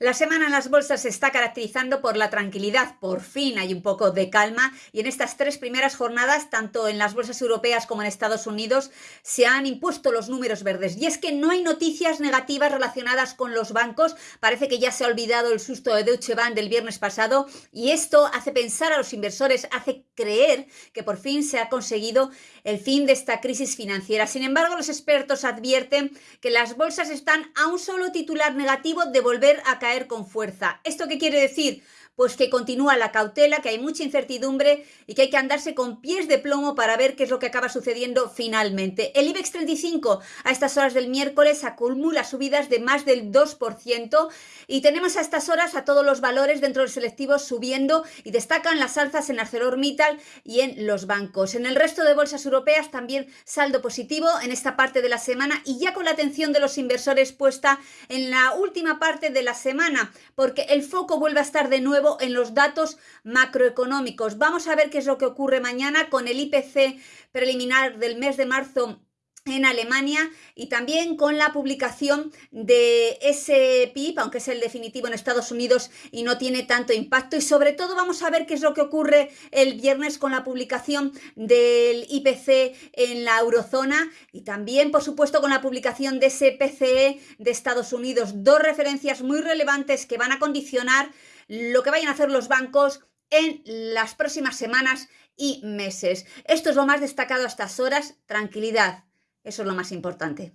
La semana en las bolsas se está caracterizando por la tranquilidad, por fin hay un poco de calma. Y en estas tres primeras jornadas, tanto en las bolsas europeas como en Estados Unidos, se han impuesto los números verdes. Y es que no hay noticias negativas relacionadas con los bancos, parece que ya se ha olvidado el susto de Deutsche Bank del viernes pasado. Y esto hace pensar a los inversores, hace creer que por fin se ha conseguido el fin de esta crisis financiera. Sin embargo, los expertos advierten que las bolsas están a un solo titular negativo de volver a caer con fuerza. ¿Esto qué quiere decir? Pues que continúa la cautela, que hay mucha incertidumbre y que hay que andarse con pies de plomo para ver qué es lo que acaba sucediendo finalmente. El IBEX 35 a estas horas del miércoles acumula subidas de más del 2% y tenemos a estas horas a todos los valores dentro del selectivo subiendo y destacan las alzas en ArcelorMittal y en los bancos. En el resto de bolsas europeas también saldo positivo en esta parte de la semana y ya con la atención de los inversores puesta en la última parte de la semana porque el foco vuelve a estar de nuevo en los datos macroeconómicos. Vamos a ver qué es lo que ocurre mañana con el IPC preliminar del mes de marzo en Alemania y también con la publicación de ese PIB, aunque es el definitivo en Estados Unidos y no tiene tanto impacto. Y sobre todo vamos a ver qué es lo que ocurre el viernes con la publicación del IPC en la eurozona y también, por supuesto, con la publicación de ese PCE de Estados Unidos. Dos referencias muy relevantes que van a condicionar lo que vayan a hacer los bancos en las próximas semanas y meses. Esto es lo más destacado a estas horas. Tranquilidad. Eso es lo más importante.